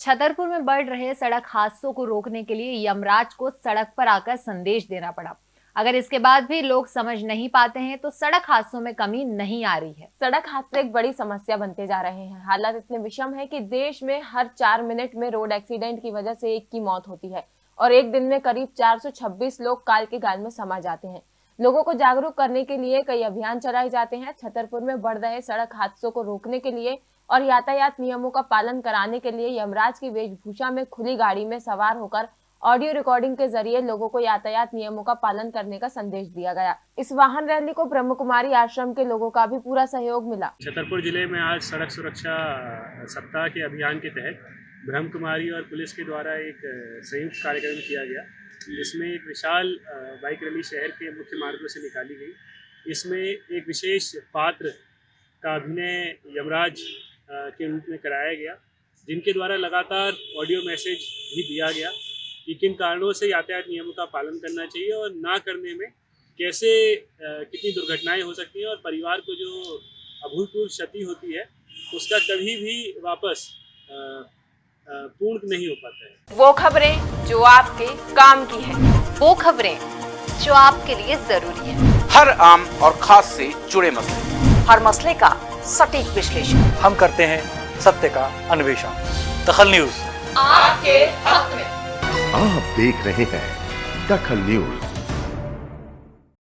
छतरपुर में बढ़ रहे सड़क हादसों को रोकने के लिए यमराज को सड़क पर आकर संदेश देना पड़ा। अगर इसके बाद भी लोग समझ नहीं पाते हैं तो सड़क हादसों में कमी नहीं आ रही है। सड़क हादसे एक बड़ी समस्या बनते जा रहे हैं। हालात इतने विषम है कि देश में हर चार मिनट में रोड एक्सीडेंट की वजह से एक की मौत होती है और एक दिन में करीब 426 लोग काल के गाल में समा जाते हैं। लोगों को जागरूक करने के लिए कई अभियान चलाए जाते हैं। छतरपुर में बढ़ रहे सड़क हादसों को रोकने के लिए और यातायात नियमों का पालन कराने के लिए यमराज की वेशभूषा में खुली गाड़ी में सवार होकर ऑडियो रिकॉर्डिंग के ज़रिए लोगों को यातायात नियमों का पालन करने का संदेश दिया गया। इस वाहन रैली को ब्रह्म कुमारी आश्रम के लोगों का भी पूरा सहयोग मिला। छतरपुर ज़िले में आज सड़क सुरक्षा सप्ताह के अभियान के तहत ब्रह्म कुमारी और पुलिस के द्वारा एक संयुक्त कार्यक्रम किया गया। इसमें एक विशाल बाइक रैली शहर के मुख्य मार्गों से निकाली गई। इसमें एक विशेष पात्र का अभिनय यमराज के रूप में कराया गया जिनके द्वारा लगातार ऑडियो मैसेज भी दिया गया कि किन कारणों से यातायात नियमों का पालन करना चाहिए और ना करने में कैसे कितनी दुर्घटनाएँ हो सकती हैं और परिवार को जो अभूतपूर्व क्षति होती है उसका कभी भी वापस पूर्ण नहीं हो पाता है। वो खबरें जो आपके काम की है वो खबरें जो आपके लिए ज़रूरी है। हर आम और खास से जुड़े मसले। हर मसले का सटीक विश्लेषण। हम करते हैं सत्य का अन्वेषण। दखल न्यूज़। आपके हक में। आप देख रहे हैं दखल न्यूज़।